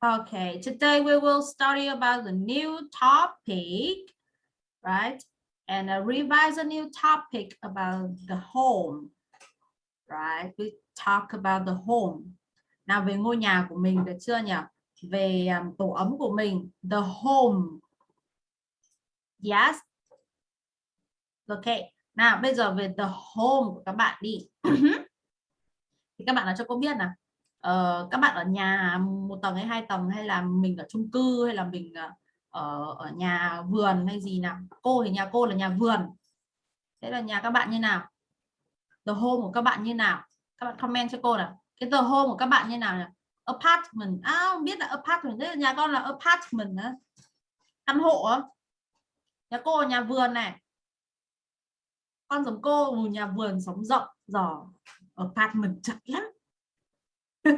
Okay, today we will study about the new topic, right? And uh, revise a new topic about the home, right? We talk about the home. Nào về ngôi nhà của mình được chưa nhỉ? Về um, tổ ấm của mình, the home. Yes. Okay. Nào bây giờ về the home của các bạn đi. thì các bạn nói cho cô biết nào uh, các bạn ở nhà một tầng hay hai tầng hay là mình ở chung cư hay là mình ờ, ở ở nhà vườn hay gì nào? Cô thì nhà cô là nhà vườn. Thế là nhà các bạn như nào? The home của các bạn như nào? Các bạn comment cho cô nào. Cái the home của các bạn như nào nhỉ? apartment. À biết là apartment. Thế là nhà con là apartment đó. căn hộ đó. nhà cô là nhà vườn này. Con giống cô nhà vườn sống rộng giỏ apartment chật lắm.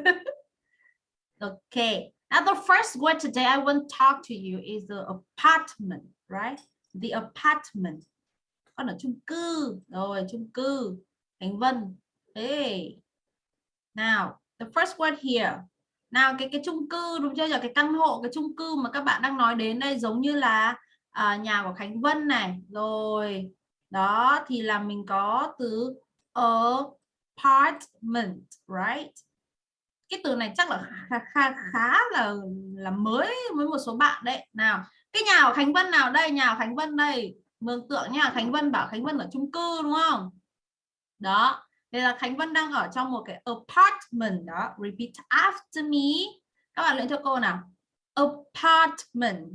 okay. Now the first word today I want to talk to you is the apartment right? The apartment. Con ở chung cư. Rồi chung cư. Khánh Vân. Hey. Now the first word here. Nào cái cái chung cư đúng chưa là cái căn hộ cái chung cư mà các bạn đang nói đến đây giống như là à, nhà của Khánh Vân này. Rồi đó thì là mình có từ apartment right? Cái từ này chắc là khá khá, khá là là mới với một số bạn đấy. Nào cái nhà của Khánh Vân nào đây? Nhà của Khánh Vân đây. Mường tượng nha Khánh Vân bảo Khánh Vân ở chung cư đúng không? Đó đây là Khánh Vân đang ở trong một cái apartment. Đó repeat after me. Các bạn luyện cho cô nào? Apartment.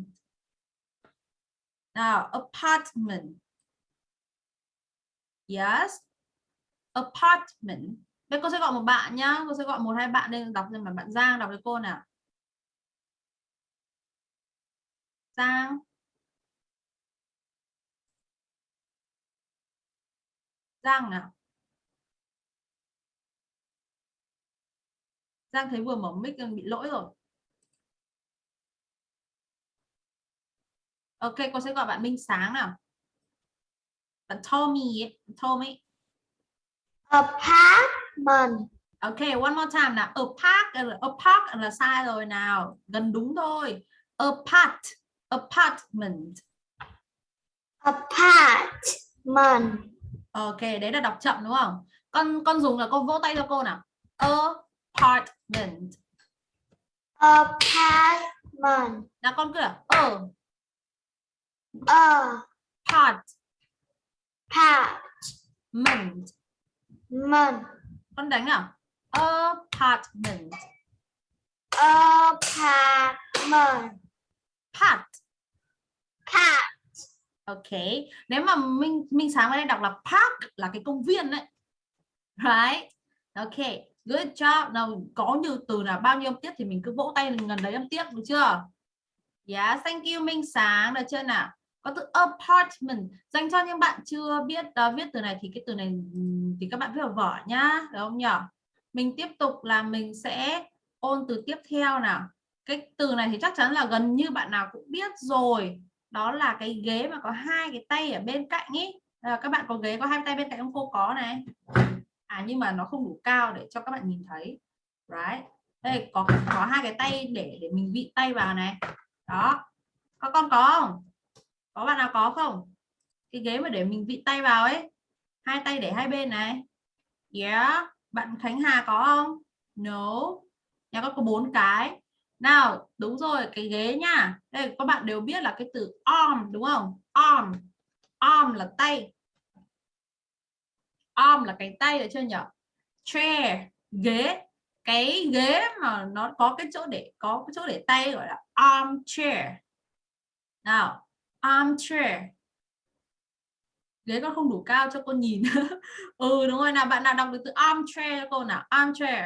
Nào apartment. Yes apartment. Đây cô sẽ gọi một bạn nhá, cô sẽ gọi một hai bạn lên đọc xem mà bạn Giang, đọc với cô nào. Giang. Giang nào? Giang thấy vừa mở mic bị lỗi rồi. Ok, cô sẽ gọi bạn Minh Sáng nào. Bạn Tommy Tommy apartment Ok, one more time nào. A park, a park là sai rồi nào. Gần đúng thôi. Apart, apartment. apartment Ok, đấy là đọc chậm đúng không? Con con dùng là cô vỗ tay cho cô nào. Apartment. apartment Nào con cứ là a a part part ment. Con đánh nào. Apartment. apartment Part. part Ok. Nếu mà Minh Minh sáng ở đây đọc là park là cái công viên đấy. Right? Ok. Good job. Nào có nhiều từ là bao nhiêu âm tiết thì mình cứ vỗ tay gần đấy âm tiết được chưa? Yeah, thank you Minh sáng được chưa nào? Có từ apartment dành cho những bạn chưa biết uh, viết từ này thì cái từ này thì các bạn viết vào vở nhá, được không nhỉ? Mình tiếp tục là mình sẽ ôn từ tiếp theo nào. Cái từ này thì chắc chắn là gần như bạn nào cũng biết rồi. Đó là cái ghế mà có hai cái tay ở bên cạnh ý. À, các bạn có ghế có hai tay bên cạnh không cô có này. À nhưng mà nó không đủ cao để cho các bạn nhìn thấy. Right. Đây có có hai cái tay để để mình vị tay vào này. Đó. Các con có không? Có bạn nào có không? Cái ghế mà để mình vị tay vào ấy. Hai tay để hai bên này. Yeah. Bạn Khánh Hà có không? No. Nhà con có bốn cái. Nào, đúng rồi, cái ghế nha. Đây các bạn đều biết là cái từ arm đúng không? Arm. Arm là tay. Arm là cái tay được chưa nhỉ? Chair, ghế. Cái ghế mà nó có cái chỗ để có cái chỗ để tay gọi là arm chair. Nào, arm chair ghế con không đủ cao cho cô nhìn. Ừ đúng rồi nào bạn nào đọc được từ armchair cho cô nào? Armchair.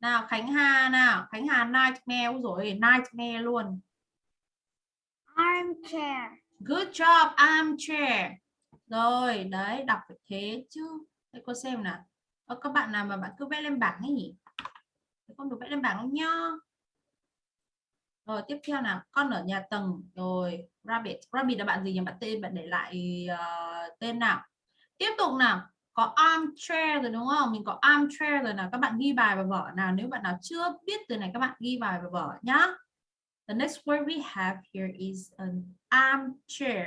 Nào Khánh Hà nào? Khánh Hà nightmare. Rồi nightmare luôn. Armchair. Good job armchair. Rồi đấy đọc phải thế chứ. Để cô xem nào. Các bạn nào mà bạn cứ vẽ lên bảng ấy nhỉ? Con được vẽ lên bảng không nhá. Rồi tiếp theo nào. Con ở nhà tầng. Rồi rabbit. Rabbit là bạn gì nhỉ? Bạn tên bạn để lại uh, tên nào? Tiếp tục nào. Có armchair rồi đúng không? Mình có armchair rồi nào. Các bạn ghi bài vào vở nào. Nếu bạn nào chưa biết từ này các bạn ghi bài vào vở nhá. The next word we have here is an armchair.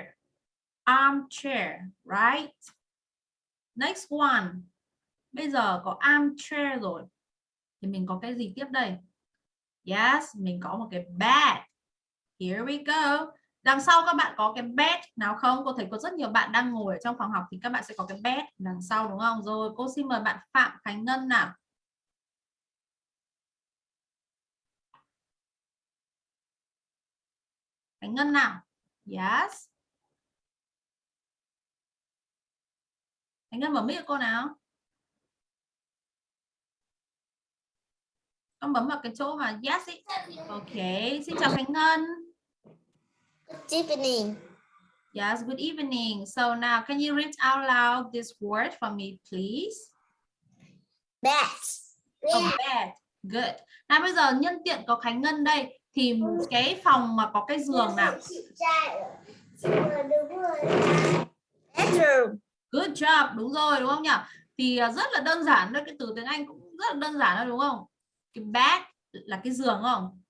Armchair right? Next one. Bây giờ có armchair rồi. Thì mình có cái gì tiếp đây? Yes mình có một cái bed here we go đằng sau các bạn có cái bed nào không? Cô thấy có rất nhiều bạn đang ngồi ở trong phòng học thì các bạn sẽ có cái bed đằng sau đúng không? Rồi, cô xin mời bạn Phạm Khánh Ngân nào. Khánh Ngân nào? Yes. Khánh Ngân mở mic cô nào. Con bấm vào cái chỗ mà yes ý. ok, xin chào Khánh Ngân. Good evening. Yes, good evening. So now can you read out loud this word for me, please? Bed. Oh, bed. Good. Nào bây giờ nhân tiện có Khánh Ngân đây thì cái phòng mà có cái giường nào? Bedroom. Good job. Đúng rồi, đúng không nhỉ? Thì à, rất là đơn giản thôi, cái từ tiếng Anh cũng rất là đơn giản thôi đúng không? Cái bed là cái giường không?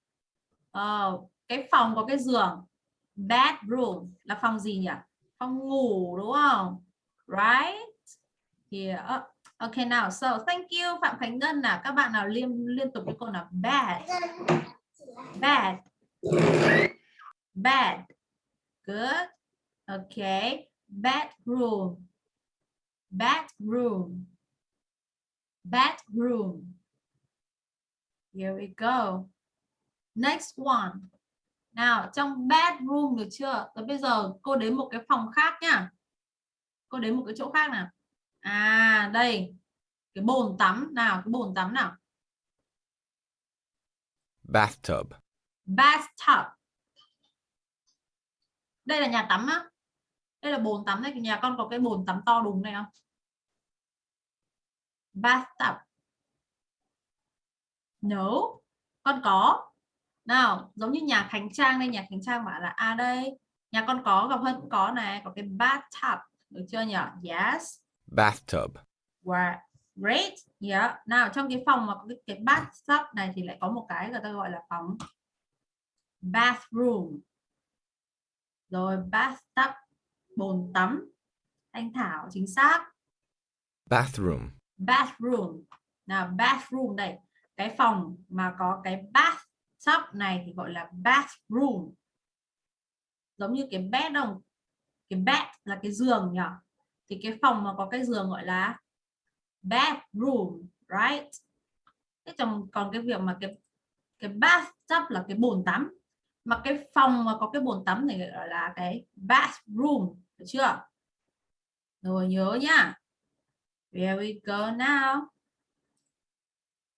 Ờ, cái phòng có cái giường. Bedroom là phòng gì nhỉ? Phòng ngủ, đúng không? Right? Here. okay ok, nào. So, thank you, Phạm Khánh Ngân nào. Các bạn nào liên liên tục với cô nào bed. Bed. Bed. Good. Okay. Bedroom. Bedroom. Bedroom. Here we go. Next one. Nào, trong bedroom được chưa? Rồi bây giờ cô đến một cái phòng khác nhá. Cô đến một cái chỗ khác nào. À, đây. Cái bồn tắm nào, cái bồn tắm nào. bathtub, Bathtub. Đây là nhà tắm á. Đây là bồn tắm đây, nhà con có cái bồn tắm to đùng này không? Bathtub. No, con có. Nào, giống như nhà Khánh Trang đây, nhà Khánh Trang bảo là à đây, nhà con có gặp hơn cũng có này, có cái bathtub, được chưa nhỉ? Yes. bathtub, Wow. Great. Yeah. Nào trong cái phòng mà có cái, cái bathtub này thì lại có một cái người ta gọi là phòng bathroom. Rồi bathtub bồn tắm. Anh Thảo chính xác. bathroom, Bathroom. Nào bathroom đây. Cái phòng mà có cái bathtub này thì gọi là bathroom. Giống như cái bed không? Cái bed là cái giường nhỉ? Thì cái phòng mà có cái giường gọi là bathroom, right? Thế còn còn cái việc mà cái cái bathtub là cái bồn tắm mà cái phòng mà có cái bồn tắm này gọi là cái bathroom, được chưa? Rồi nhớ nhá. Here we go now.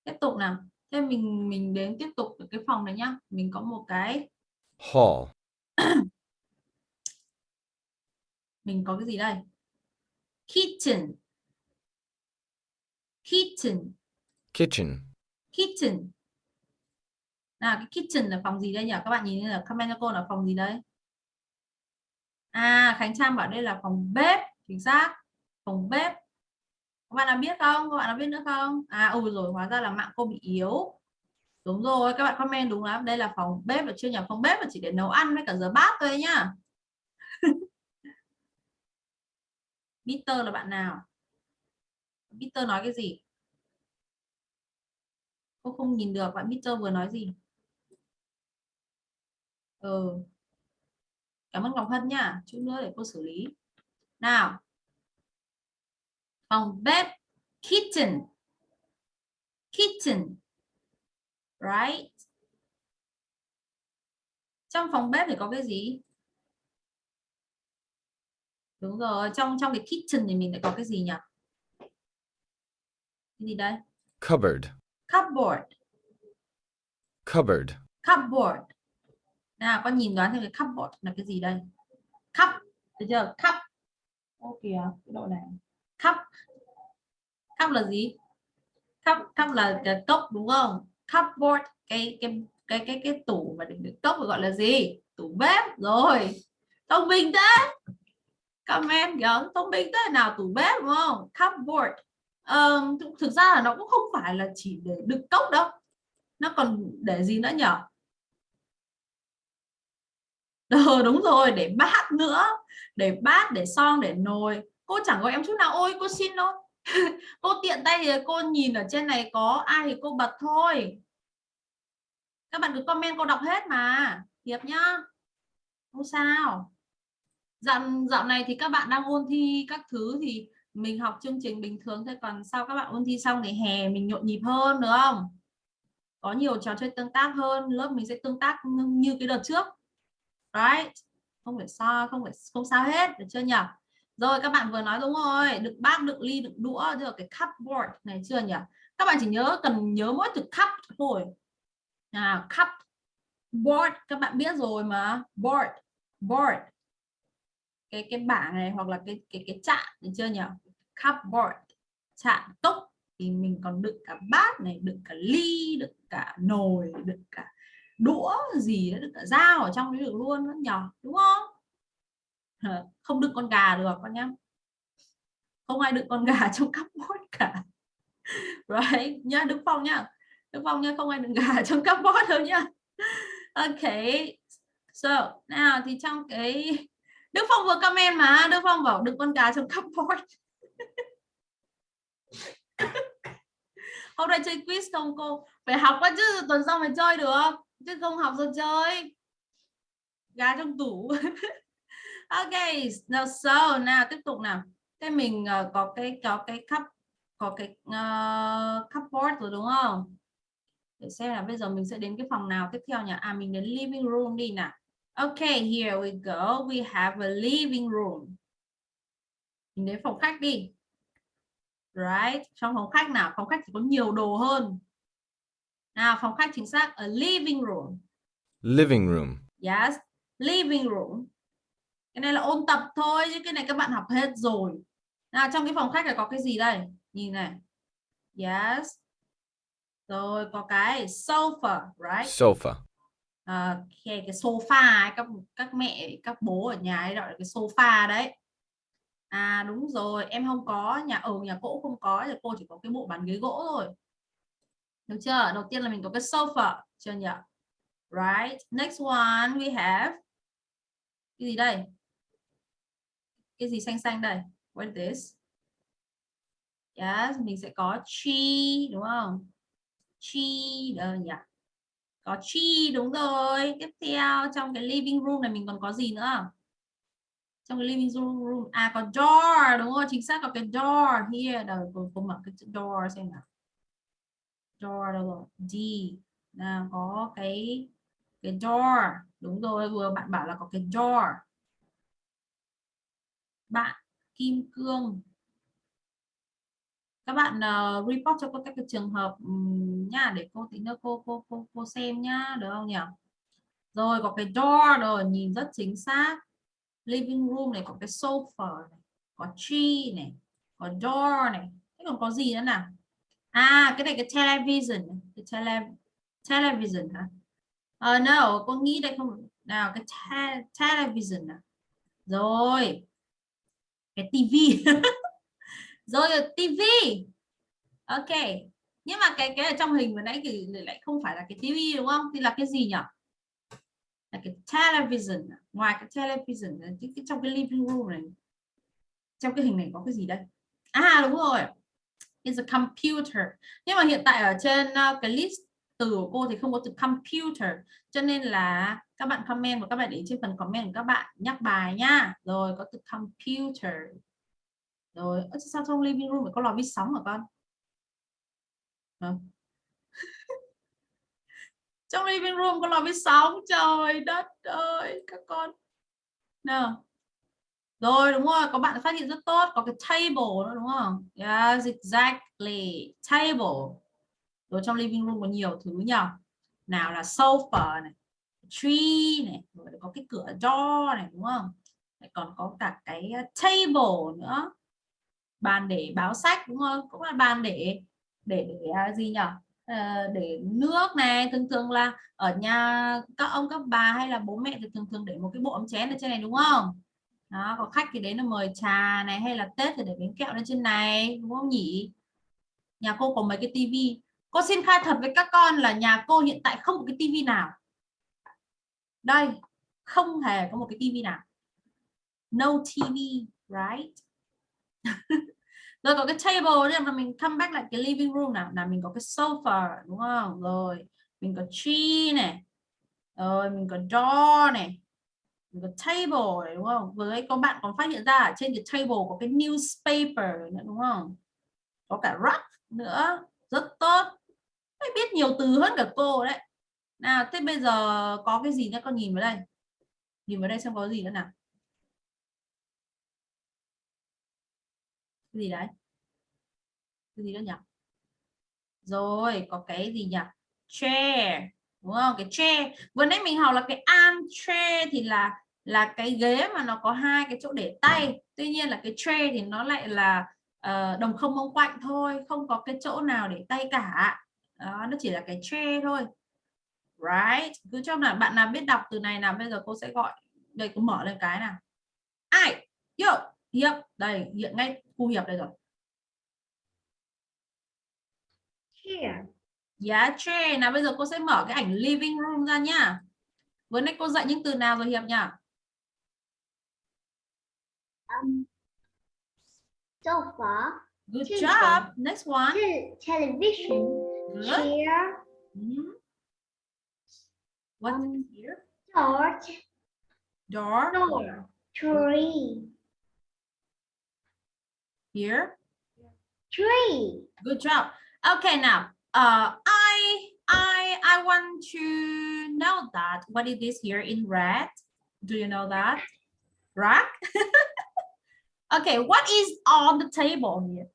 Tiếp tục nào. Thế mình mình đến tiếp tục ở cái phòng này nhá. Mình có một cái hall, mình có cái gì đây? Kitchen. Kitchen. kitchen, kitchen nào cái kitchen là phòng gì đây nhỉ các bạn nhìn là comment cho cô là phòng gì đấy à Khánh Trang bảo đây là phòng bếp chính xác phòng bếp các bạn đã biết không? Các bạn đã biết nữa không? À ừ rồi hóa ra là mạng cô bị yếu. Đúng rồi, các bạn comment đúng lắm. Đây là phòng bếp là chưa nhỉ phòng bếp là chỉ để nấu ăn với cả rửa bát thôi nhá. Peter là bạn nào? Peter nói cái gì? Cô không nhìn được, bạn Peter vừa nói gì? Ừ. cảm ơn Ngọc Hân nha. Chút nữa để cô xử lý. Nào phòng bếp kitchen kitchen right? Trong phòng bếp thì có cái gì? Đúng rồi trong trong cái kitchen thì mình lại có cái gì nhỉ? Cái gì đây? Cupboard, cupboard. Cupboard, cupboard. Nào con nhìn đoán xem cái cupboard là cái gì đây? Cup được chưa? Cup. Kìa cái độ này cup cup là gì? Cup cup là cái cốc đúng không? Cupboard cái cái cái cái cái tủ mà đựng đựng cốc gọi là gì? Tủ bếp. Rồi. Thông minh thế. Comment kìa thông minh thế. Nào tủ bếp đúng không? Cupboard Ờ, thực ra là nó cũng không phải là chỉ để đựng cốc đâu. Nó còn để gì nữa nhở? Ờ, đúng rồi để bát nữa. Để bát để son để nồi cô chẳng gọi em chút nào, ôi, cô xin thôi cô tiện tay thì cô nhìn ở trên này có ai thì cô bật thôi. Các bạn cứ comment cô đọc hết mà. Hiệp nhá. Không sao. Dạo dạo này thì các bạn đang ôn thi các thứ thì mình học chương trình bình thường thôi, còn sau các bạn ôn thi xong thì hè mình nhộn nhịp hơn, được không? Có nhiều trò chơi tương tác hơn, lớp mình sẽ tương tác như cái đợt trước. Right? Không phải sao, không phải, không sao hết, được chưa nhỉ rồi các bạn vừa nói đúng rồi đựng bát đựng ly đựng đũa được cái cupboard này chưa nhỉ? Các bạn chỉ nhớ cần nhớ mỗi từ cup thôi. À, cup board các bạn biết rồi mà. Board board. Cái cái bảng này hoặc là cái cái cái chạn được chưa nhỉ? Cupboard chạn cốc thì mình còn đựng cả bát này đựng cả ly đựng cả nồi đựng cả đũa gì đó đựng cả dao ở trong đấy được luôn đó nhỉ? đúng không? Ờ, không đựng con gà được con nhá. Không ai đựng con gà trong cắp bót cả. Right, nhá, Đức Phong nhá. Đức Phong nhá, không ai đựng gà trong cắp bót đâu nhá. Ok, so, nào thì trong cái Đức Phong vừa comment mà, Đức Phong bảo đựng con gà trong cắp bót hôm nay chơi quiz không cô phải học quá chứ, tuần sau mới chơi được. Chứ không học rồi chơi. Gà trong tủ ok now so nào tiếp tục nào. Cái mình uh, có cái có cái cup có cái uh, cupboard rồi đúng không? Để xem là bây giờ mình sẽ đến cái phòng nào tiếp theo nhỉ? À mình đến living room đi nào. Ok here we go. We have a living room. Mình đến phòng khách đi. Right? Trong phòng khách nào? Phòng khách chỉ có nhiều đồ hơn. Nào phòng khách chính xác a living room. Living room. yes living room cái này là ôn tập thôi chứ cái này các bạn học hết rồi. Nào trong cái phòng khách là có cái gì đây? Nhìn này. Yes. Rồi có cái sofa right? Sofa. à, cái, sofa ấy, các các mẹ các bố ở nhà ấy gọi là cái sofa đấy. À đúng rồi em không có nhà ở nhà cô không có thì cô chỉ có cái bộ bàn ghế gỗ thôi. Được chưa? Đầu tiên là mình có cái sofa chưa nhỉ? Right next one we have. Cái gì đây cái gì xanh xanh đây? What is this? Yes mình sẽ có tree đúng không? Tree đâu ờ, nhỉ? Có tree đúng rồi. Tiếp theo trong cái living room này mình còn có gì nữa? Trong cái living room, à có door đúng không? Chính xác có cái door here. Đâu cô, cô mở cái door xem nào. Door đâu rồi? D. Nào có cái cái door. Đúng rồi vừa bạn bảo là có cái door bạn kim cương. Các bạn uh, report cho cô các cái trường hợp um, nha để cô tí nữa cô cô cô cô xem nhá được không nhỉ? Rồi có cái door rồi nhìn rất chính xác. Living room này có cái sofa này có tree này có door này. Thế còn có gì nữa nào? À cái này cái television cái tele television hả? Uh, no cô nghĩ đây không nào cái te television à? rồi cái tivi rồi tivi ok. Nhưng mà cái cái ở trong hình vừa nãy thì lại không phải là cái tivi đúng không? Thì là cái gì nhỉ là cái television à? ngoài cái television cái, cái trong cái living room này trong cái hình này có cái gì đây? À đúng rồi. Is a computer. Nhưng mà hiện tại ở trên uh, cái list từ của cô thì không có từ computer. Cho nên là các bạn comment và các bạn để trên phần comment của các bạn nhắc bài nhá rồi, có từ computer. Rồi sao trong living room phải có lò vi sóng hả con? À. trong living room có lò vi sóng? Trời đất ơi, các con. Nào. Rồi, đúng rồi, có bạn phát hiện rất tốt, có cái table nữa, đúng không? Yes, exactly. Table rồi trong living room có nhiều thứ nhờ. Nào là sofa này, tree này, rồi có cái cửa door này, đúng không? Lại còn có cả cái ờ, table nữa. Bàn để báo sách, đúng không? Cũng là bàn để để để gì nhỉ ờ, để nước này. Thường thường là ở nhà các ông, các bà hay là bố mẹ thì thường thường để một cái bộ ấm chén ở trên này, đúng không? Đó, có khách thì đến là mời trà này, hay là tết thì để bánh kẹo lên trên này, đúng không nhỉ? Nhà cô có mấy cái tivi? Cô xin khai thật với các con là nhà cô hiện tại không có cái tivi nào. Đây, không hề có một cái tivi nào. No TV right? Rồi có cái table nên mà mình come back lại cái living room nào, là mình có cái sofa, đúng không? Rồi, mình có tree này. Rồi, mình có door này. Mình có table này, đúng không? Với các bạn còn phát hiện ra ở trên cái table có cái newspaper nữa, đúng không? Có cả rug nữa, rất tốt biết nhiều từ hơn cả cô đấy. Nào thế bây giờ có cái gì nữa con nhìn vào đây? Nhìn vào đây xem có gì nữa nào. Cái gì đấy? Cái gì nữa nhỉ? Rồi có cái gì nhỉ? Chair đúng không? Cái chair. Vừa nãy mình học là cái arm chair thì là là cái ghế mà nó có hai cái chỗ để tay. Tuy nhiên là cái chair thì nó lại là uh, đồng không mông quạnh thôi không có cái chỗ nào để tay cả đó, nó chỉ là cái chair thôi right cứ cho là bạn nào biết đọc từ này nào bây giờ cô sẽ gọi đây cô mở lên cái nào ai yo hiệp đây hiện ngay khu hiệp đây rồi Here. Yeah, chair. Nào bây giờ cô sẽ mở cái ảnh living room ra nhá. Vừa nãy cô dạy những từ nào rồi Hiệp nhỉ? Um, sofa. Good job. Next one. Te- television. Good. Chair. Mhm. What Um, is here? Door. Door. Door. Tree. Here. Tree. Good job. Okay, now uh, I I I want to know that what is this here in red? Do you know that? Rack. okay, what is on the table here?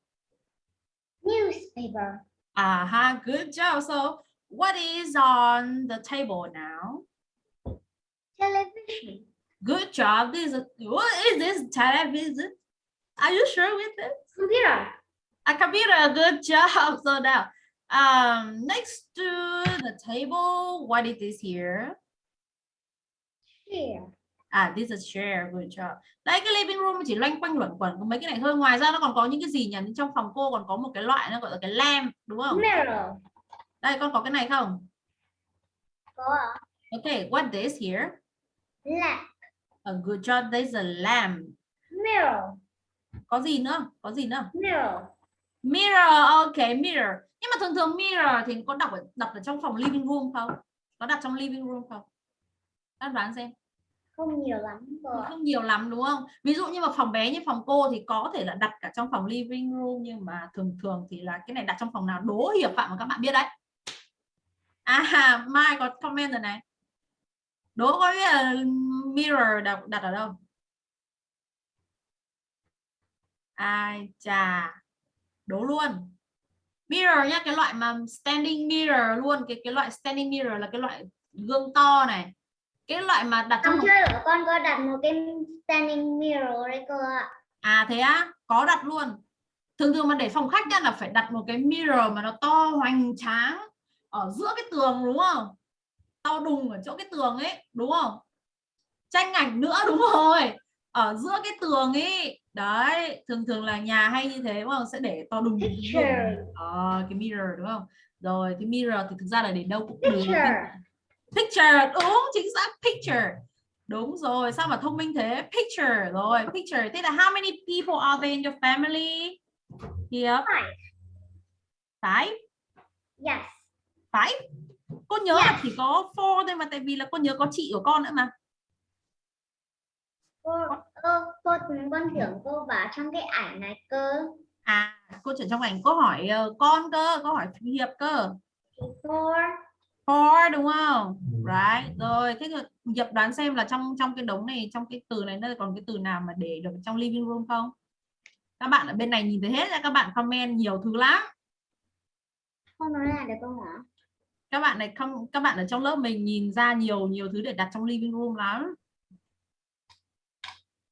Newspaper. Uh-huh, good job. So what is on the table now? Television. Good job. This is what is this television? Are you sure with it? Computer. A computer. Good job. So now, um, next to the table, what is this here? Chair. À, this is chair. Good job. Đây cái living room chỉ loanh quanh luẩn quẩn có mấy cái này thôi. Ngoài ra nó còn có những cái gì nhỉ? Trong phòng cô còn có một cái loại nó gọi là cái lamp, đúng không? Mirror. Đây con có cái này không? Có ạ. Okay, what this here? Lamp. A good job. There's a lamp. Mirror. Có gì nữa? Có gì nữa? Mirror. Mirror, ok, mirror. Nhưng mà thường thường mirror thì có đọc ở, đặt ở trong phòng living room không? Có đặt trong living room không? Các đoán xem. Không nhiều lắm ạ. Không nhiều lắm đúng không? Ví dụ như mà phòng bé như phòng cô thì có thể là đặt cả trong phòng living room nhưng mà thường thường thì là cái này đặt trong phòng nào đố hiệp phạm mà các bạn biết đấy. À, Mai có comment rồi này. Đố có biết là mirror đặt, đặt ở đâu? Ai chà. Đố luôn. Mirror nhá, cái loại mà standing mirror luôn, cái cái loại standing mirror là cái loại gương to này. Cái loại mà đặt trong chơi của con có đặt một cái standing mirror đấy cô ạ. À thế á, có đặt luôn. Thường thường mà để phòng khách là phải đặt một cái mirror mà nó to hoành tráng ở giữa cái tường đúng không? To đùng ở chỗ cái tường ấy, đúng không? Tranh ảnh nữa đúng rồi. Ở giữa cái tường ấy. Đấy, thường thường là nhà hay như thế đúng không? Sẽ để to đùng. đùng. Picture. Ờ, cái mirror đúng không? Rồi cái mirror thì thực ra là để đâu cũng được. Picture. Đúng chính xác picture. Đúng rồi, sao mà thông minh thế? Picture rồi, picture. Thế là how many people are there in your family? Here, Five. five, Yes. five. Cô nhớ là chỉ có four thôi mà tại vì là cô nhớ có chị của con nữa mà. Cô, cô, cô, con tưởng cô bảo trong cái ảnh này cơ. À, cô chuyển trong ảnh cô hỏi ờ, con cơ, cô hỏi Hiệp cơ. Four. Four đúng không? Right. Rồi, thế thì Hiệp đoán xem là trong trong cái đống này, trong cái từ này nó còn cái từ nào mà để được trong living room không? Các bạn ở bên này nhìn thấy hết ra các bạn comment nhiều thứ lắm. Con nói lại được không hả? các bạn này không các bạn ở trong lớp mình nhìn ra nhiều nhiều thứ để đặt trong living room lắm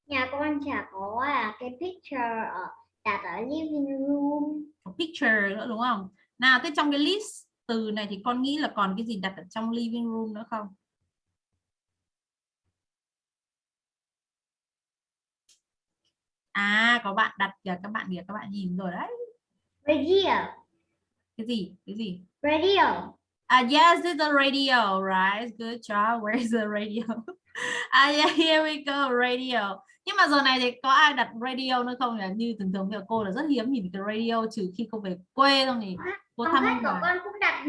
Nhà con chả có à, cái picture ở đặt ở living room. có picture nữa đúng không nào thế trong cái list từ này thì con nghĩ là còn cái gì đặt ở trong living room nữa không à có bạn đặt kìa các bạn kìa các bạn nhìn rồi đấy Radio. cái gì cái gì Radio. Ah, yes, it's a radio, right? Good job. Where is the radio? ah, yeah, here we go, radio. Nhưng mà giờ này thì có ai đặt radio nữa không? Như thường thường giờ cô là rất hiếm nhìn cái radio trừ khi cô về quê thôi thì cô Không thăm hết của con cũng đặt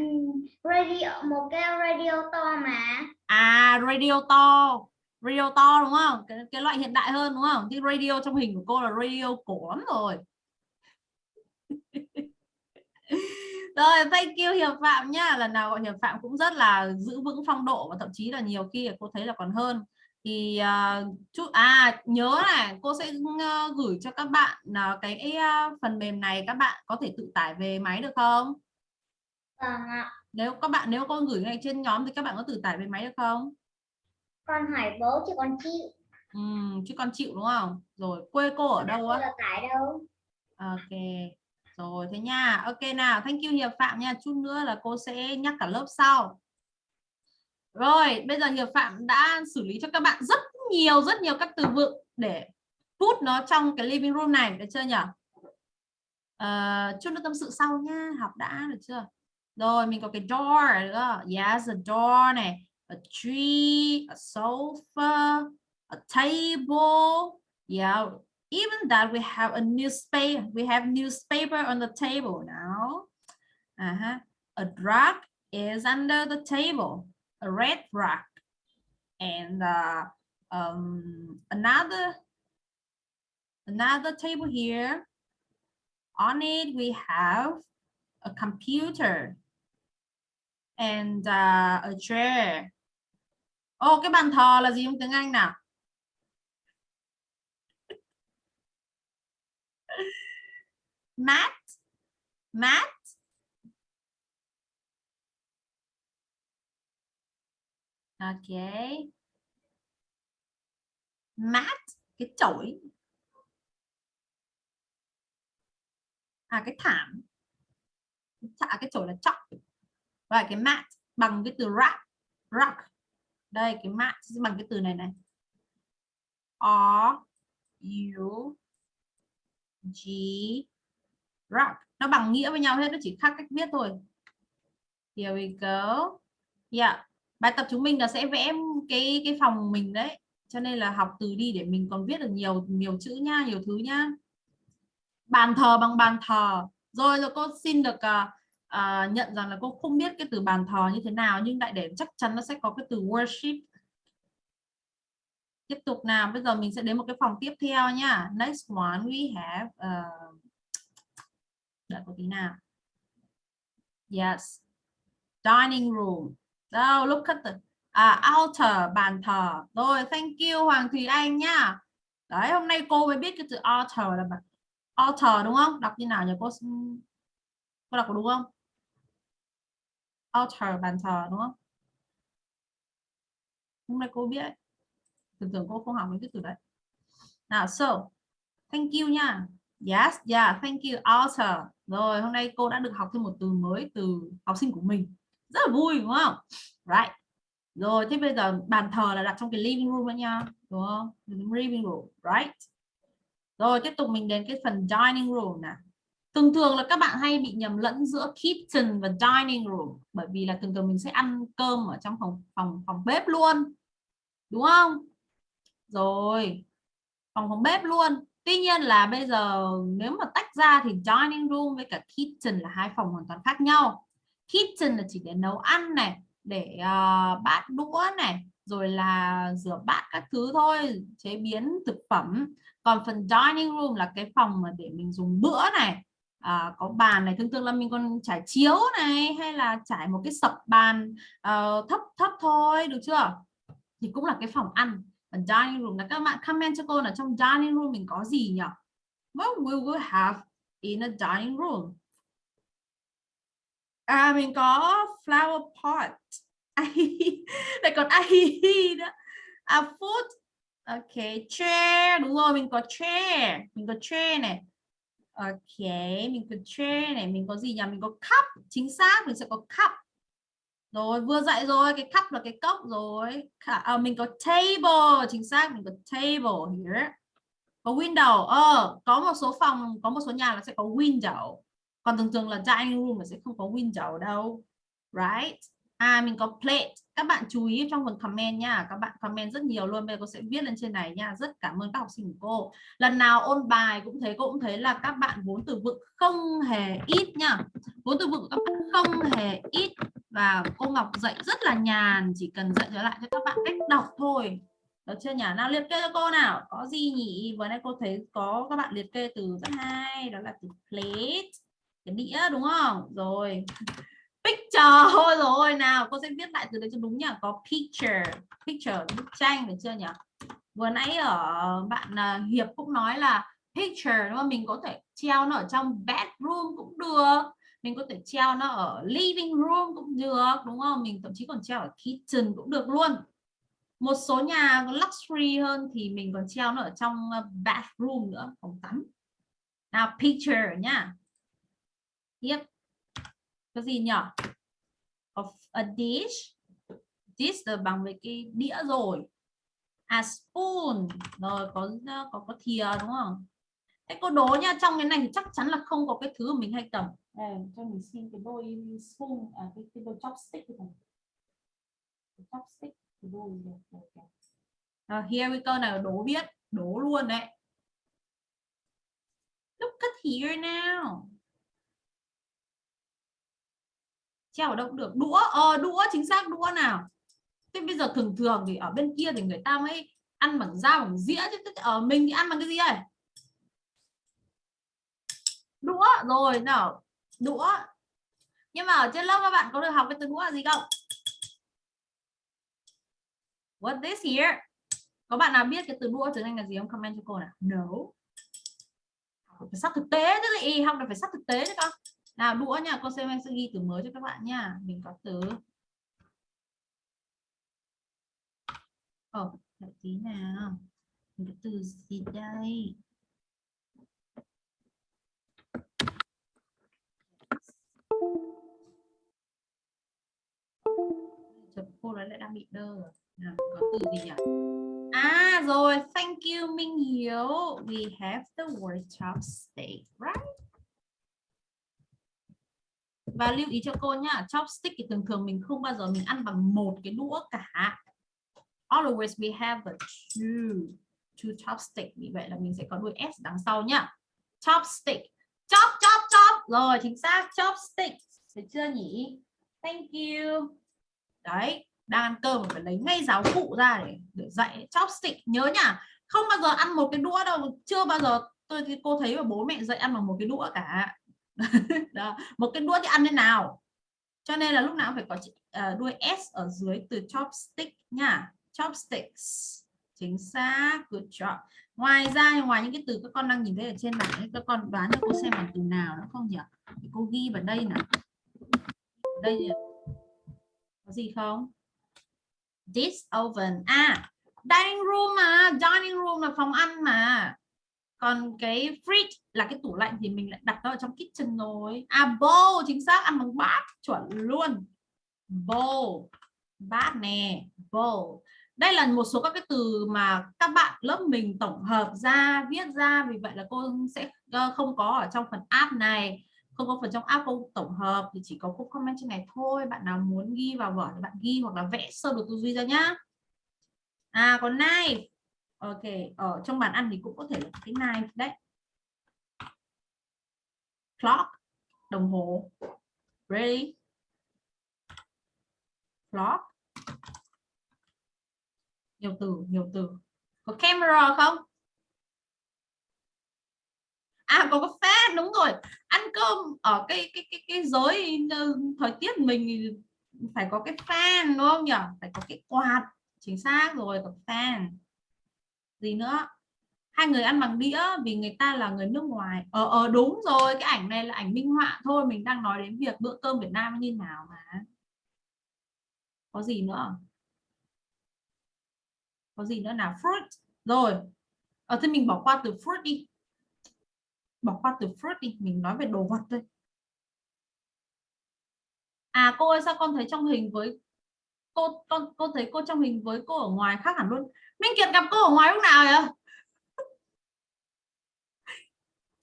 radio một cái radio to mà. À, radio to. Radio to đúng không? Cái, cái loại hiện đại hơn đúng không? Cái radio trong hình của cô là radio cổ lắm rồi. Rồi, thank you Hiệp Phạm nhá. Lần nào gọi Hiệp Phạm cũng rất là giữ vững phong độ và thậm chí là nhiều khi cô thấy là còn hơn. Thì uh, chút à nhớ này, cô sẽ uh, gửi cho các bạn uh, cái uh, phần mềm này các bạn có thể tự tải về máy được không? Vâng ạ. Nếu các bạn nếu con gửi ngay trên nhóm thì các bạn có tự tải về máy được không? Con hỏi bố chứ con chịu. Ừm, chứ con chịu đúng không? Rồi quê cô ở đâu á? là tải đâu. Ok. Rồi thế nha. Ok nào, thank you Hiệp Phạm nha. Chút nữa là cô sẽ nhắc cả lớp sau. Rồi, bây giờ Hiệp Phạm đã xử lý cho các bạn rất nhiều rất nhiều các từ vựng để put nó trong cái living room này, được chưa nhỉ? Ờ, chút nữa tâm sự sau nha, học đã được chưa? Rồi, mình có cái door nữa. Yes, a door này, a tree, a sofa, a table. Yeah, even that we have a newspaper we have newspaper on the table now uh-huh. a drug is under the table a red rug and uh, um, another another table here. On it we have a computer and uh, a chair. Ô cái bàn thờ là gì trong tiếng Anh nào? Mat mat ok. Mat cái chổi. À cái thảm. À, cái chổi là chóc và cái mat bằng cái từ rock rock. Đây cái mat bằng cái từ này này. R U G rock. Nó bằng nghĩa với nhau hết nó chỉ khác cách viết thôi. Here we go. Yeah bài tập chúng mình là sẽ vẽ cái cái phòng mình đấy. Cho nên là học từ đi để mình còn viết được nhiều nhiều chữ nha nhiều thứ nhá bàn thờ bằng bàn thờ. Rồi rồi cô xin được uh, uh, nhận rằng là cô không biết cái từ bàn thờ như thế nào nhưng đại để chắc chắn nó sẽ có cái từ worship. Tiếp tục nào bây giờ mình sẽ đến một cái phòng tiếp theo nhá next one we have ờ, uh, đợi có tí nào. Yes. Dining room đâu look at the à, altar bàn thờ. Rồi thank you Hoàng Thùy Anh nhá đấy hôm nay cô mới biết cái từ altar là bàn altar đúng không? Đọc như nào nhỉ? Cô cô đọc có đúng không? Altar bàn thờ đúng không? Hôm nay cô biết. Tưởng tưởng cô không học mấy cái từ đấy. Nào so thank you nha. Yes yeah thank you altar rồi hôm nay cô đã được học thêm một từ mới từ học sinh của mình rất là vui, đúng không? Right. Rồi, thế bây giờ bàn thờ là đặt trong cái living room đó nha, đúng không? Living room, right. Rồi, tiếp tục mình đến cái phần dining room nè thường thường là các bạn hay bị nhầm lẫn giữa kitchen và dining room, bởi vì là thường thường mình sẽ ăn cơm ở trong phòng phòng phòng bếp luôn, đúng không? Rồi, phòng phòng bếp luôn. Tuy nhiên là bây giờ nếu mà tách ra thì dining room với cả kitchen là hai phòng hoàn toàn khác nhau kitchen là chỉ để nấu ăn này để uh, bát đũa này rồi là rửa bát các thứ thôi chế biến thực phẩm. Còn phần dining room là cái phòng mà để mình dùng bữa này. À, có bàn này thường thường là mình còn trải chiếu này hay là trải một cái sập bàn uh, thấp thấp thôi được chưa? Thì cũng là cái phòng ăn. Và dining room là các bạn comment cho cô là trong dining room mình có gì nhỉ? What we will have in a dining room à mình có flower pot. Lại còn ai đó à food. Ok chair. Đúng rồi mình có chair. Mình có chair này. Ok mình có chair này. Mình có gì nhỉ? Mình có cup. Chính xác mình sẽ có cup. Rồi vừa dạy rồi cái cup là cái cốc rồi. À, mình có table. Chính xác mình có table here. Có window. Ờ có một số phòng có một số nhà là sẽ có window còn thường thường là dining room mà sẽ không có window đâu. Right? À mình có plate. Các bạn chú ý trong phần comment nha. Các bạn comment rất nhiều luôn. Bây giờ cô sẽ viết lên trên này nha. Rất cảm ơn các học sinh của cô. Lần nào ôn bài cũng thấy, cô cũng thấy là các bạn vốn từ vựng không hề ít nha. Vốn từ vựng các bạn không hề ít. Và cô Ngọc dạy rất là nhàn. Chỉ cần dạy trở lại cho các bạn cách đọc thôi. Được chưa nhỉ? Nào, liệt kê cho cô nào. Có gì nhỉ? Vừa nãy cô thấy có các bạn liệt kê từ rất hay. Đó là từ plate cái đĩa, đúng không? Rồi. Picture, thôi rồi, nào, cô sẽ viết lại từ đấy cho đúng nhỉ? Có picture picture, bức tranh được chưa nhỉ? Vừa nãy ở bạn à, Hiệp cũng nói là picture, đúng không? Mình có thể treo nó ở trong bedroom cũng được. Mình có thể treo nó ở living room cũng được, đúng không? Mình thậm chí còn treo ở kitchen cũng được luôn. Một số nhà luxury hơn thì mình còn treo nó ở trong à, bathroom nữa, phòng tắm. Nào, picture nhá tiếp. Cái gì nhỉ of a dish. Dish là bằng với cái đĩa rồi. A spoon. Rồi có có có thìa đúng không? Thế cô đố nha trong cái này thì chắc chắn là không có cái thứ mình hay cầm. Đây cho mình xin cái đôi spoon à cái, cái đôi chopstick này chopstick cái đôi uh, here we go nào đố biết đố luôn đấy. Look at here now treo ở đâu cũng được. Đũa ờ đũa, chính xác, đũa nào. Thế bây giờ thường thường thì ở bên kia thì người ta mới ăn bằng dao, bằng dĩa chứ. Ở mình thì ăn bằng cái gì đây đũa, rồi, nào, đũa. Nhưng mà ở trên lớp các bạn có được học cái từ đũa là gì không? What, this here? Có bạn nào biết cái từ đũa tiếng Anh là gì không? Comment cho cô nào. No. Phải sát thực tế chứ gì học là phải sát thực tế chứ con nào đũa nha cô xem em sẽ ghi từ mới cho các bạn nha. Mình có từ. Ồ oh, tí nào. Mình có từ gì đây? Chấm cô nói lại đang bị đơ nào, có từ gì nhỉ? À rồi thank you Minh Hiếu. We have the word chopstick right? Và lưu ý cho cô nhá chopstick thì thường thường mình không bao giờ mình ăn bằng một cái đũa cả. Always we have a two two chopstick. Vì vậy là mình sẽ có đuôi s đằng sau nhá. Chopstick. Chop chop chop. Rồi chính xác. Chopstick. Được chưa nhỉ? Thank you. Đấy đang ăn cơm phải lấy ngay giáo cụ ra để, để dạy. Chopstick nhớ nhá. Không bao giờ ăn một cái đũa đâu. Chưa bao giờ tôi thì cô thấy và bố mẹ dạy ăn bằng một cái đũa cả. đó. một cái đuôi thì ăn thế nào? Cho nên là lúc nào phải có à, đuôi s ở dưới từ chopstick nha. Chopsticks. Chính xác, good job. Ngoài ra ngoài những cái từ các con đang nhìn thấy ở trên này các con đoán cho cô xem bằng từ nào nó không nhỉ? Thì cô ghi vào đây nào. Đây có gì không? This oven. À dining room mà, dining room là phòng ăn mà còn cái fridge là cái tủ lạnh thì mình lại đặt nó ở trong kitchen rồi à bowl, chính xác, ăn bằng bát, chuẩn luôn. Bowl, bát nè, bowl. Đây là một số các cái từ mà các bạn lớp mình tổng hợp ra, viết ra, vì vậy là cô sẽ ờ, không có ở trong phần app này. Không có phần trong app cô tổng hợp thì chỉ có cô comment trên này thôi. Bạn nào muốn ghi vào vở thì bạn ghi hoặc là vẽ sơ đồ tư duy ra nhá. À còn knife ok, ở trong bàn ăn thì cũng có thể là cái knife đấy. Clock, đồng hồ. Ready clock. Nhiều từ nhiều từ. Có camera không? À có có fan, đúng rồi. Ăn cơm ở cái cái cái cái giới ờ, thời tiết mình phải có cái fan, đúng không nhỉ? Phải có cái quạt, chính xác rồi, có fan gì nữa? Hai người ăn bằng đĩa vì người ta là người nước ngoài. Ờ ờ đúng rồi cái ảnh này là ảnh minh họa thôi mình đang nói đến việc bữa cơm Việt Nam như nào mà. Có gì nữa? Có gì nữa nào? Fruit. Rồi. Ở ờ, thế mình bỏ qua từ fruit đi. Bỏ qua từ fruit đi mình nói về đồ vật thôi. À cô ơi sao con thấy trong hình với cô con cô thấy cô trong hình với cô ở ngoài khác hẳn luôn? Minh Kiệt gặp cô ở ngoài lúc nào vậy?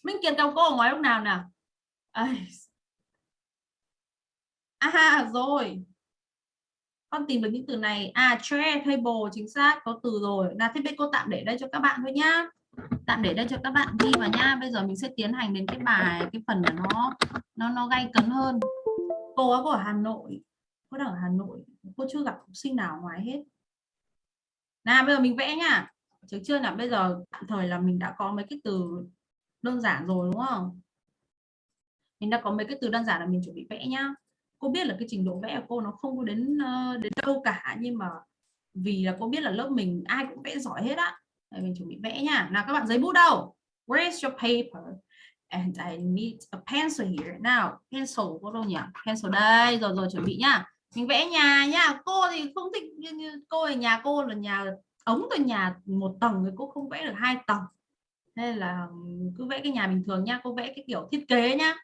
Minh Kiệt gặp cô ở ngoài lúc nào nào à rồi. Con tìm được những từ này. À chair, table, chính xác, có từ rồi. Là thế bây cô tạm để đây cho các bạn thôi nhá. Tạm để đây cho các bạn ghi vào nha bây giờ mình sẽ tiến hành đến cái bài, cái phần mà nó nó nó gay cấn hơn. Cô ở Hà Nội. Cô đang ở Hà Nội. Cô chưa gặp học sinh nào ngoài hết nào, bây giờ mình vẽ nha chứ chưa là bây giờ tạm thời là mình đã có mấy cái từ đơn giản rồi, đúng không? Mình đã có mấy cái từ đơn giản là mình chuẩn bị vẽ nhá. Cô biết là cái trình độ vẽ của cô nó không có đến ờ, đến đâu cả, nhưng mà vì là cô biết là lớp mình ai cũng vẽ giỏi hết á. Mình chuẩn bị vẽ nha nào, các bạn giấy bút đâu? Where's your paper? And I need a pencil here. Now pencil có đâu nhỉ? Pencil đây, rồi rồi chuẩn bị nhá mình vẽ nhà nhá. Cô thì không thích như, như cô ở nhà cô là nhà ống từ nhà một tầng thì cô không vẽ được hai tầng. Nên là cứ vẽ cái nhà bình thường nha cô vẽ cái kiểu thiết kế nhá.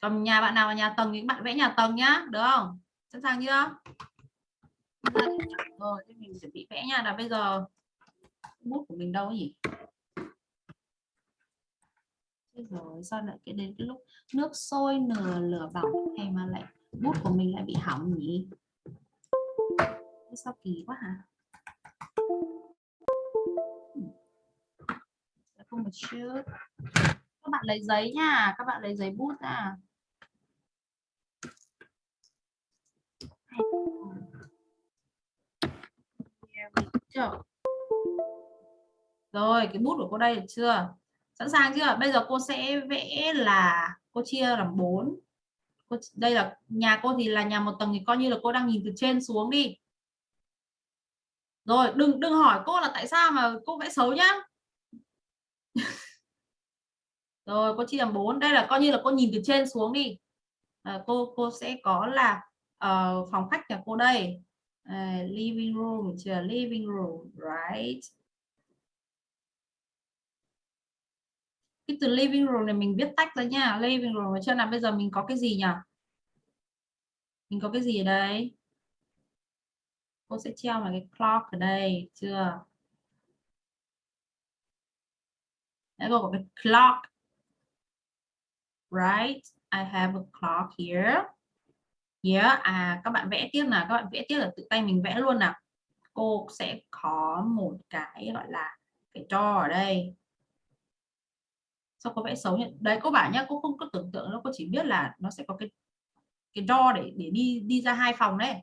Còn nhà bạn nào là nhà tầng thì bạn vẽ nhà tầng nhá được không? Sẵn sàng chưa? Rồi thì mình chuẩn bị vẽ nha. Là bây giờ bút của mình đâu nhỉ? Rồi sao lại cái đến cái lúc nước sôi nửa lửa bỏng hay mà lại bút của mình lại bị hỏng nhỉ? Sao kỳ quá hả? Không một chút. Các bạn lấy giấy nha, các bạn lấy giấy bút ra rồi, cái bút của cô đây được chưa? Sẵn sàng chưa? Bây giờ cô sẽ vẽ là cô chia làm cô, đây là nhà cô thì là nhà một tầng thì coi như là cô đang nhìn từ trên xuống đi. Rồi đừng đừng hỏi cô là tại sao mà cô vẽ xấu nhá. Rồi cô chia làm bốn. Đây là coi như là cô nhìn từ trên xuống đi. À, cô cô sẽ có là uh, phòng khách nhà cô đây. Uh, living room chưa living room right? Cái từ living room này mình viết tách ra nha. Living room chưa nào bây giờ mình có cái gì nhỉ? Mình có cái gì ở đây? Cô sẽ treo vào cái clock ở đây chưa? Đấy, cô có cái clock right? I have a clock here. Yeah à các bạn vẽ tiếp nào. Các bạn vẽ tiếp là tự tay mình vẽ luôn nào. Cô sẽ có một cái gọi là cái cho ở đây sao có vẽ xấu nhỉ? Đấy cô bảo nhá cô không có tưởng tượng nó cô chỉ biết là nó sẽ có cái cái do để để đi đi ra hai phòng đấy.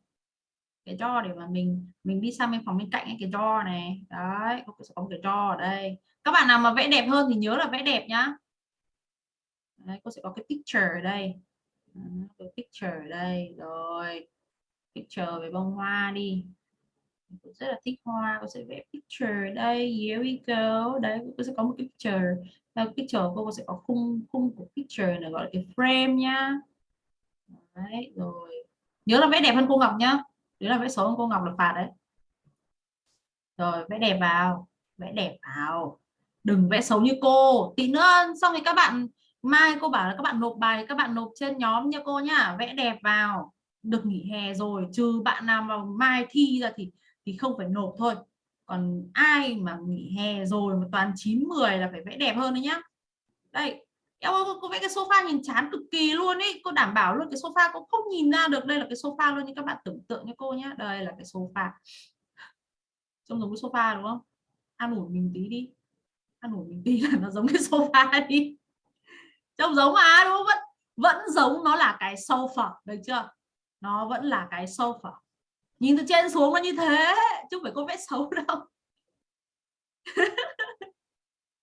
Cái do để mà mình mình đi sang bên phòng bên cạnh cái do này. Đấy cô sẽ có một cái do ở đây. Các bạn nào mà vẽ đẹp hơn thì nhớ là vẽ đẹp nhá. Đấy, cô sẽ có cái picture ở đây. Cái picture ở đây. Rồi picture về bông hoa đi. Cô rất là thích hoa cô sẽ vẽ picture đây. Here we go. Đấy cô sẽ có một cái picture theo picture cô sẽ có khung khung của picture này, gọi là cái frame nhá. Đấy, rồi. Nhớ là vẽ đẹp hơn cô Ngọc nhá. Nếu là vẽ xấu hơn cô Ngọc là phạt đấy. Rồi, vẽ đẹp vào, vẽ đẹp vào. Đừng vẽ xấu như cô. Tí nữa, xong thì các bạn, mai cô bảo là các bạn nộp bài, các bạn nộp trên nhóm nha cô nhá. Vẽ đẹp vào. Được nghỉ hè rồi, trừ bạn nào mà mai thi ra thì thì không phải nộp thôi còn ai mà nghỉ hè rồi mà toàn 9 10 là phải vẽ đẹp hơn đấy nhá. Đây em ơi, cô vẽ cái sofa nhìn chán cực kỳ luôn ấy. Cô đảm bảo luôn cái sofa cô không nhìn ra được đây là cái sofa luôn như các bạn tưởng tượng cho cô nhé đây là cái sofa. Trông giống cái sofa đúng không? Ăn ủi mình tí đi. Ăn ủi mình tí là nó giống cái sofa đi. Trông giống mà đúng không? Vẫn vẫn giống nó là cái sofa, được chưa? Nó vẫn là cái sofa nhìn từ trên xuống nó như thế chứ không phải cô vẽ xấu đâu.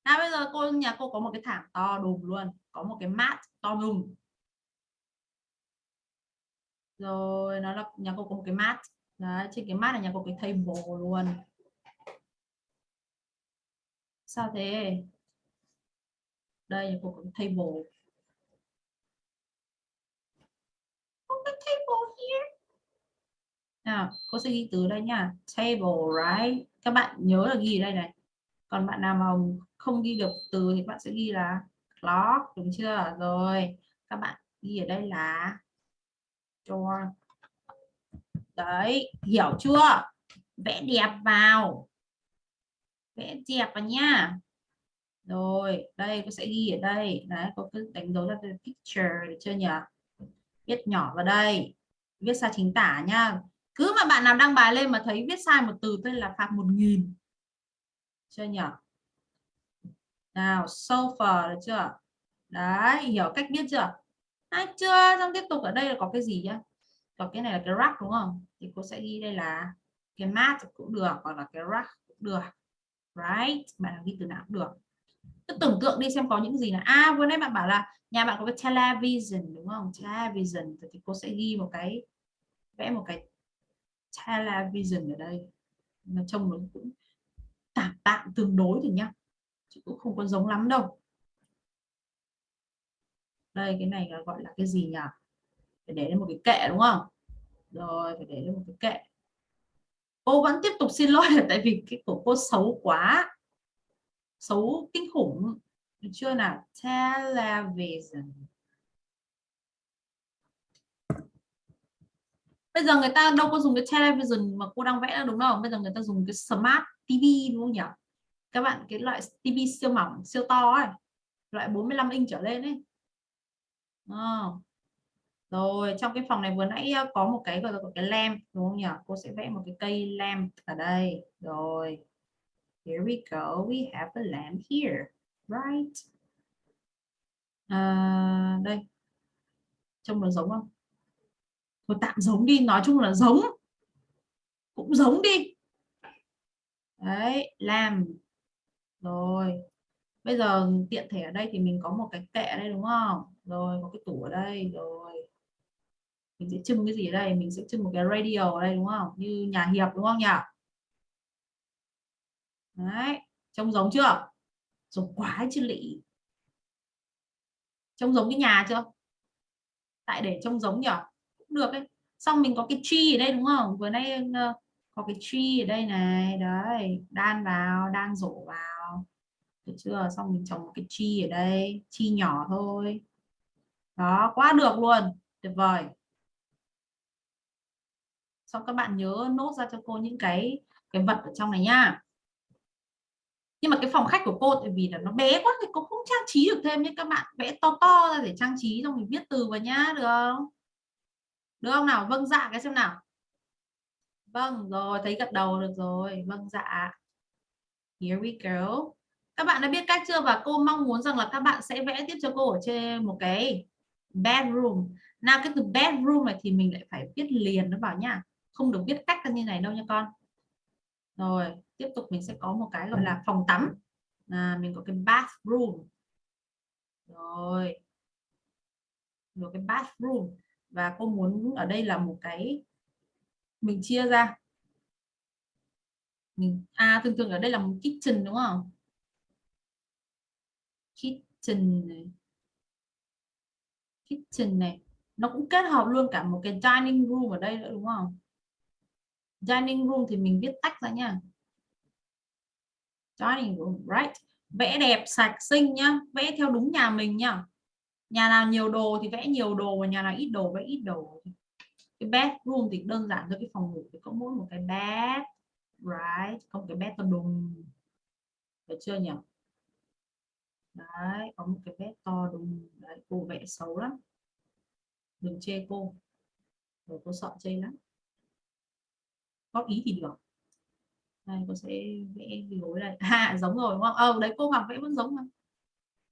Nào bây giờ cô nhà cô có một cái thảm to đùng luôn có một cái mat to đùng rồi nó là nhà cô có một cái mat Đấy, trên cái mat là nhà cô cái table luôn. Sao thế? Đây nhà cô có cái table cái table here nào, cô sẽ ghi từ đây nha. Table, right. Các bạn nhớ là ghi đây này. Còn bạn nào mà không ghi được từ thì bạn sẽ ghi là clock, đúng chưa? Rồi, các bạn ghi ở đây là door đấy, hiểu chưa? Vẽ đẹp vào. Vẽ đẹp vào nha. Rồi, đây, cô sẽ ghi ở đây. Đấy, cô cứ đánh dấu ra cái picture được chưa nhỉ? Viết nhỏ vào đây. Viết sai chính tả nha cứ mà bạn nào đăng bài lên mà thấy viết sai một từ tên là phạt một nghìn. Chưa nhỉ nào sofa được chưa? Đấy, hiểu cách viết chưa? Hay chưa. Xong tiếp tục ở đây là có cái gì nhá? Có cái này là cái rack đúng không? Thì cô sẽ ghi đây là cái mat cũng được, hoặc là cái rack cũng được. Right? Bạn ghi từ nào cũng được. Cứ tưởng tượng đi xem có những gì là à vừa nãy bạn bảo là nhà bạn có cái television đúng không? Television. Thì cô sẽ ghi một cái, vẽ một cái television ở đây. Nó trông nó cũng tạm tạm tương đối thì nhá. Chứ cũng không có giống lắm đâu. Đây, cái này là gọi là cái gì nhỉ? Phải để lên một cái kệ, đúng không? Rồi, phải để lên một cái kệ. Cô vẫn tiếp tục xin lỗi là tại vì cái của cô xấu quá. Xấu kinh khủng. Được chưa nào? Television bây giờ người ta đâu có dùng cái television mà cô đang vẽ đâu đúng không? Bây giờ người ta dùng cái smart TV đúng không nhỉ? Các bạn cái loại TV siêu mỏng siêu to ấy loại 45 inch trở lên ấy. À. rồi trong cái phòng này vừa nãy ờ, có một cái gọi là cái lamp đúng không nhỉ? Cô sẽ vẽ một cái cây lamp ở đây. Rồi here we go. We have a lamp here right? À, đây. Trông nó giống không? Thôi tạm giống đi, nói chung là giống. Cũng giống đi. Đấy, làm. Rồi. Bây giờ tiện thể ở đây thì mình có một cái kệ ở đây, đúng không? Rồi có cái tủ ở đây, rồi. Mình sẽ trưng cái gì ở đây? Mình sẽ trưng một cái radio ở đây, đúng không? Như nhà hiệp, đúng không nhỉ? Đấy. Trông giống chưa? Giống quá chứ lị. Trông giống cái nhà chưa? Tại để trông giống nhỉ? Được ấy. xong mình có cái tree ở đây đúng không? Vừa nay ờ, có cái tree ở đây này, đấy, đan vào, đan rổ vào. Được chưa? Xong mình trồng một cái tree ở đây, chi nhỏ thôi. Đó, quá được luôn, tuyệt vời. Xong các bạn nhớ nốt ra cho cô những cái cái vật ở trong này nha. Nhưng mà cái phòng khách của cô, tại vì là nó bé quá thì cô không trang trí được thêm nhé. Các bạn vẽ to to ra để trang trí xong mình viết từ vào nhá, được không? Được không nào? Vâng dạ cái xem nào. Vâng rồi thấy gật đầu được rồi. Vâng dạ. Here we go. Các bạn đã biết cách chưa? Và cô mong muốn rằng là các bạn sẽ vẽ tiếp cho cô ở trên một cái bedroom. Nào cái từ bedroom này thì mình lại phải viết liền nó bảo nha. Không được viết cách ra như này đâu nha con. Rồi tiếp tục mình sẽ có một cái gọi là phòng tắm. À, mình có cái bathroom. Rồi. Rồi cái bathroom và cô muốn ở đây là một cái mình chia ra. Mình à thường thường ở đây là một kitchen, đúng không? Kitchen này. Kitchen này. Nó cũng kết hợp luôn cả một cái dining room ở đây nữa, đúng không? Dining room thì mình viết tách ra nha. Dining room, right. Vẽ đẹp, sạch, xinh nhá. Vẽ theo đúng nhà mình nhá nhà nào nhiều đồ thì vẽ nhiều đồ và nhà nào ít đồ vẽ ít đồ. Cái bedroom thì đơn giản thôi, cái phòng ngủ thì có mỗi một cái bed right? Không cái bed to đùng được chưa nhỉ? Đấy, có một cái bed to đùng đấy, cô vẽ xấu lắm. Đừng chê cô. Rồi cô sợ chê lắm. Góp ý thì được. Đây, cô sẽ vẽ gối đây. À giống rồi, đúng không? Ờ đấy, cô mặc vẽ vẫn giống mà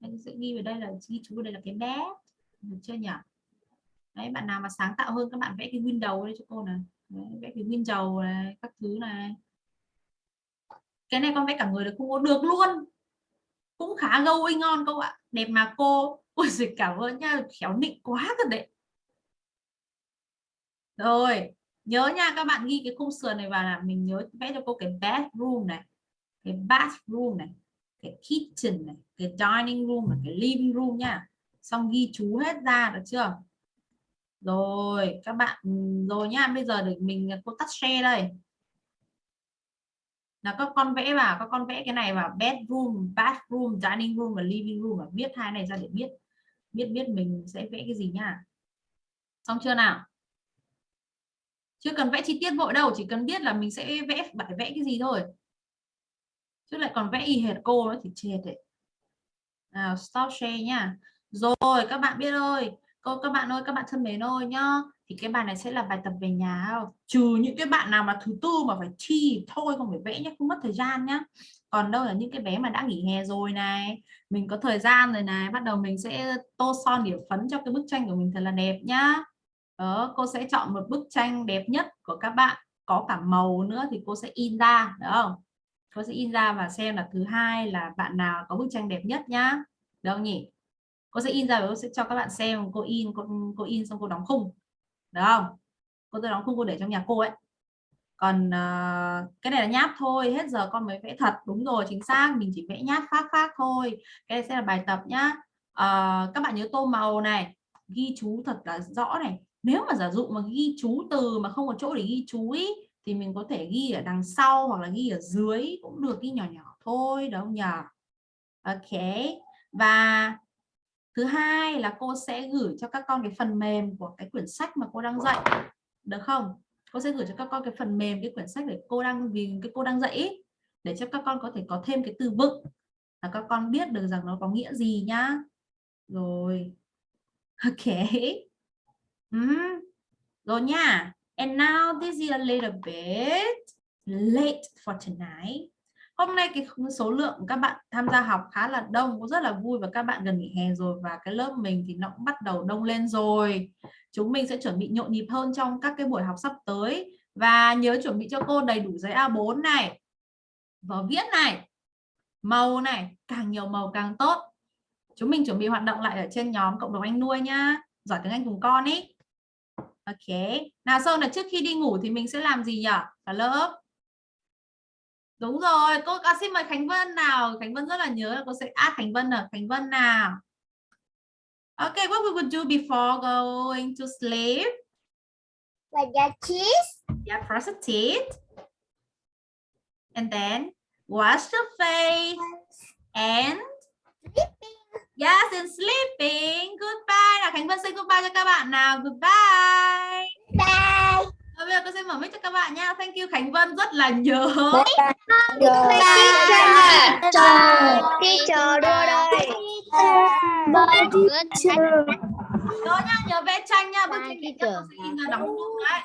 anh sẽ ghi vào đây là ghi chú đây là cái bé. Được chưa nhỉ? Đấy bạn nào mà sáng tạo hơn các bạn vẽ cái window đây cho cô này. Đấy, vẽ cái window này các thứ này. Cái này con vẽ cả người được không có được luôn. Cũng khá going ngon cô ạ. Đẹp mà cô. Ôi dịch cảm ơn nha. Khéo nịnh quá thật đấy. Rồi nhớ nha các bạn ghi cái khung sườn này vào là mình nhớ vẽ cho cô cái bathroom này. Cái bathroom này cái kitchen này, cái dining room và cái living room nha. Xong ghi chú hết ra được chưa? Rồi, các bạn, rồi nha, bây giờ để mình à, cô tắt share đây. Là các con vẽ vào, các con vẽ cái này vào bedroom, bathroom, dining room và living room và viết hai này ra để biết biết biết mình sẽ vẽ cái gì nha. Xong chưa nào? Chưa cần vẽ chi tiết vội đâu, chỉ cần biết là mình sẽ vẽ phải vẽ cái gì thôi chứ lại còn vẽ y hệt cô nữa thì chết đấy. Nào, stop share nha. Rồi, các bạn biết ơi, cô, các bạn ơi, các bạn thân mến ơi nhá, thì cái bài này sẽ là bài tập về nhà không? Trừ những cái bạn nào mà thứ tư mà phải thi thôi, không phải vẽ nhé không mất thời gian nhá. Còn đâu là những cái bé mà đã nghỉ hè rồi này, mình có thời gian rồi này, bắt đầu mình sẽ tô son điểm phấn cho cái bức tranh của mình thật là đẹp nhá. Đó cô sẽ chọn một bức tranh đẹp nhất của các bạn, có cả màu nữa thì cô sẽ in ra, được không? Cô sẽ in ra và xem là thứ hai là bạn nào có bức tranh đẹp nhất nhá. Được không nhỉ? Cô sẽ in ra và cô sẽ cho các bạn xem cô in cô, cô in xong cô đóng khung. Được không? Cô tôi đóng khung cô để trong nhà cô ấy. Còn uh, cái này là nháp thôi hết giờ con mới vẽ thật. Đúng rồi chính xác mình chỉ vẽ nháp phát phát thôi. Cái này sẽ là bài tập nhá. Uh, các bạn nhớ tô màu này. Ghi chú thật là rõ này. Nếu mà giả dụ mà ghi chú từ mà không có chỗ để ghi chú ý, thì mình có thể ghi ở đằng sau hoặc là ghi ở dưới cũng được ghi nhỏ nhỏ thôi đúng không nhỉ? Ok. Và thứ hai là cô sẽ gửi cho các con cái phần mềm của cái quyển sách mà cô đang dạy được không? Cô sẽ gửi cho các con cái phần mềm cái quyển sách để cô đang vì cái cô đang dạy ý, để cho các con có thể có thêm cái từ vựng là các con biết được rằng nó có nghĩa gì nhá. Rồi. Ok. Ừ. rồi nha and now this is a little bit late for tonight. Hôm nay cái số lượng các bạn tham gia học khá là đông, cũng rất là vui và các bạn gần nghỉ hè rồi và cái lớp mình thì nó cũng bắt đầu đông lên rồi. Chúng mình sẽ chuẩn bị nhộn nhịp hơn trong các cái buổi học sắp tới. Và nhớ chuẩn bị cho cô đầy đủ giấy A4 này, vở viết này, màu này, càng nhiều màu càng tốt. Chúng mình chuẩn bị hoạt động lại ở trên nhóm cộng đồng anh nuôi nhá. Giỏi tiếng Anh cùng con ý ok nào Sơn là trước khi đi ngủ thì mình sẽ làm gì nhỉ cả lớp đúng rồi cô à, xin mời Khánh Vân nào Khánh Vân rất là nhớ là cô sẽ add Khánh Vân ở Khánh Vân nào Okay, what we would do before going to sleep? Like your teeth. Yeah, brush your teeth. And then wash your face. And Sleeping. Yes, and sleeping. Goodbye. Nào Khánh Vân say goodbye cho các bạn nào. Goodbye. Bye. Bây giờ tôi sẽ mở mic cho các bạn nha. Thank you Khánh Vân rất là nhớ. Bye. Teacher. Teacher đưa đây. Bye, teacher. Nhớ nha, nhớ vẽ tranh nha. Bye, teacher. tôi sẽ in ra đóng khung đấy.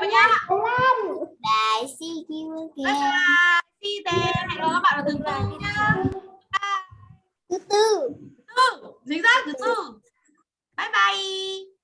Vào nhá. Bye. See you Bye again. bye. See you. Hẹn gặp các bạn ở thứ tư nha. Thứ tư. Thứ tư. Chính xác thứ tư. Bye bye.